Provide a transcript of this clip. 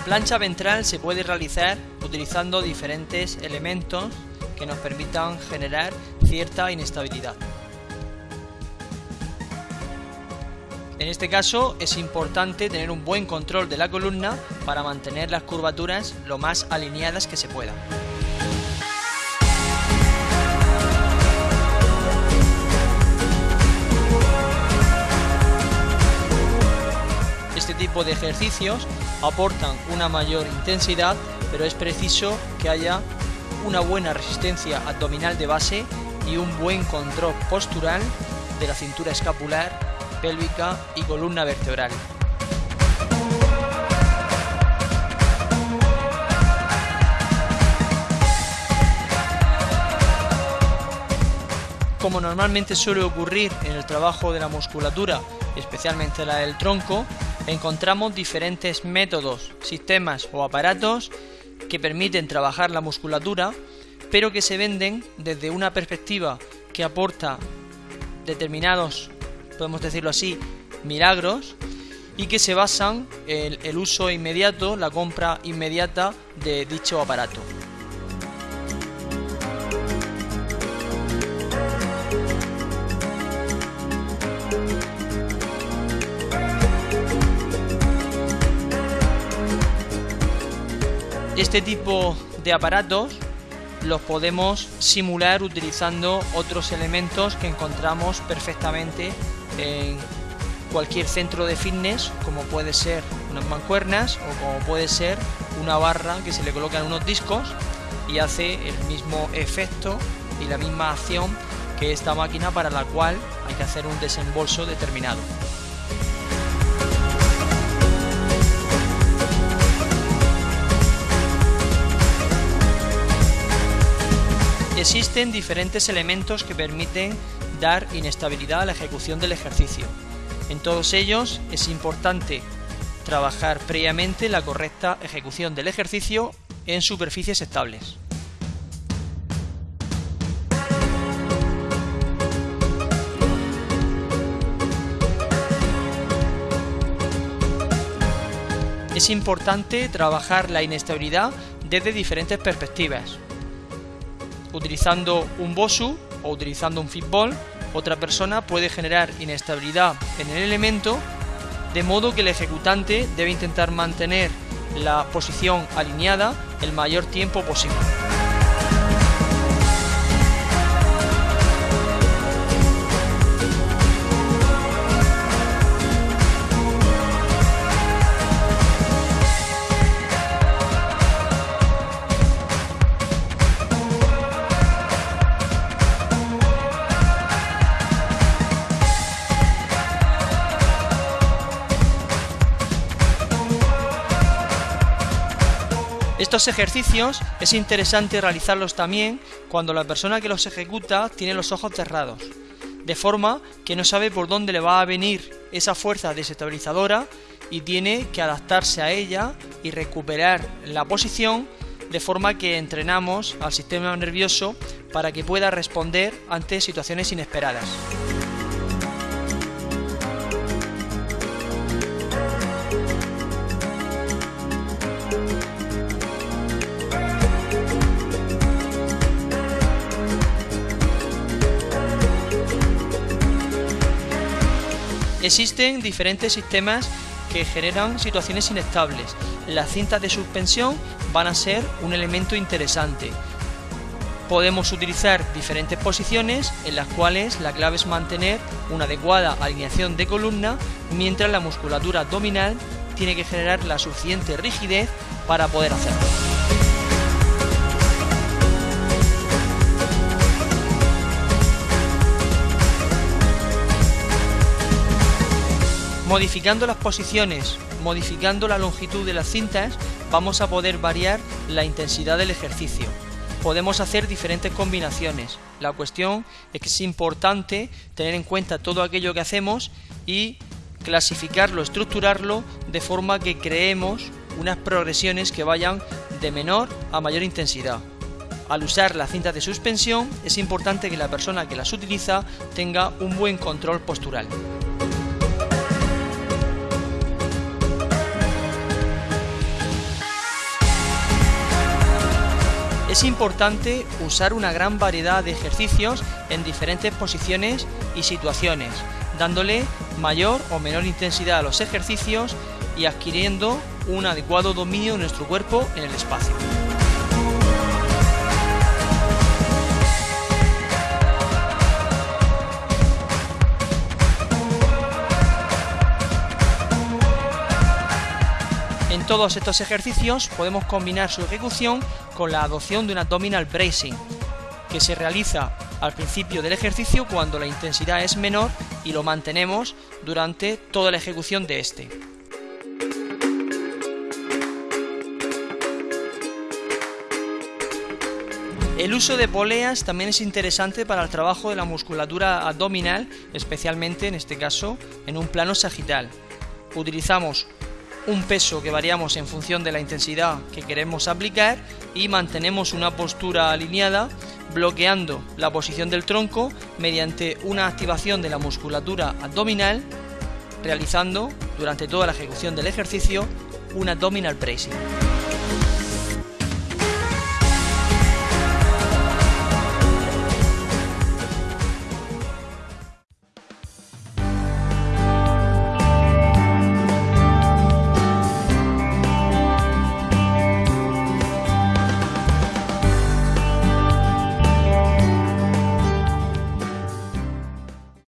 La plancha ventral se puede realizar utilizando diferentes elementos que nos permitan generar cierta inestabilidad. En este caso es importante tener un buen control de la columna para mantener las curvaturas lo más alineadas que se puedan. Tipo de ejercicios aportan una mayor intensidad, pero es preciso que haya una buena resistencia abdominal de base y un buen control postural de la cintura escapular, pélvica y columna vertebral. Como normalmente suele ocurrir en el trabajo de la musculatura, especialmente la del tronco, encontramos diferentes métodos, sistemas o aparatos que permiten trabajar la musculatura, pero que se venden desde una perspectiva que aporta determinados, podemos decirlo así, milagros y que se basan en el uso inmediato, la compra inmediata de dicho aparato. Este tipo de aparatos los podemos simular utilizando otros elementos que encontramos perfectamente en cualquier centro de fitness como puede ser unas mancuernas o como puede ser una barra que se le colocan unos discos y hace el mismo efecto y la misma acción que esta máquina para la cual hay que hacer un desembolso determinado. Existen diferentes elementos que permiten dar inestabilidad a la ejecución del ejercicio. En todos ellos es importante trabajar previamente la correcta ejecución del ejercicio en superficies estables. Es importante trabajar la inestabilidad desde diferentes perspectivas, utilizando un BOSU o utilizando un fitball, otra persona puede generar inestabilidad en el elemento, de modo que el ejecutante debe intentar mantener la posición alineada el mayor tiempo posible. Estos ejercicios es interesante realizarlos también cuando la persona que los ejecuta tiene los ojos cerrados, de forma que no sabe por dónde le va a venir esa fuerza desestabilizadora y tiene que adaptarse a ella y recuperar la posición de forma que entrenamos al sistema nervioso para que pueda responder ante situaciones inesperadas. Existen diferentes sistemas que generan situaciones inestables. Las cintas de suspensión van a ser un elemento interesante. Podemos utilizar diferentes posiciones en las cuales la clave es mantener una adecuada alineación de columna mientras la musculatura abdominal tiene que generar la suficiente rigidez para poder hacerlo. Modificando las posiciones, modificando la longitud de las cintas, vamos a poder variar la intensidad del ejercicio. Podemos hacer diferentes combinaciones. La cuestión es que es importante tener en cuenta todo aquello que hacemos y clasificarlo, estructurarlo de forma que creemos unas progresiones que vayan de menor a mayor intensidad. Al usar las cintas de suspensión es importante que la persona que las utiliza tenga un buen control postural. Es importante usar una gran variedad de ejercicios en diferentes posiciones y situaciones, dándole mayor o menor intensidad a los ejercicios y adquiriendo un adecuado dominio de nuestro cuerpo en el espacio. Todos estos ejercicios podemos combinar su ejecución con la adopción de un abdominal bracing, que se realiza al principio del ejercicio cuando la intensidad es menor y lo mantenemos durante toda la ejecución de este. El uso de poleas también es interesante para el trabajo de la musculatura abdominal, especialmente en este caso en un plano sagital. Utilizamos un peso que variamos en función de la intensidad que queremos aplicar y mantenemos una postura alineada bloqueando la posición del tronco mediante una activación de la musculatura abdominal realizando durante toda la ejecución del ejercicio un abdominal bracing.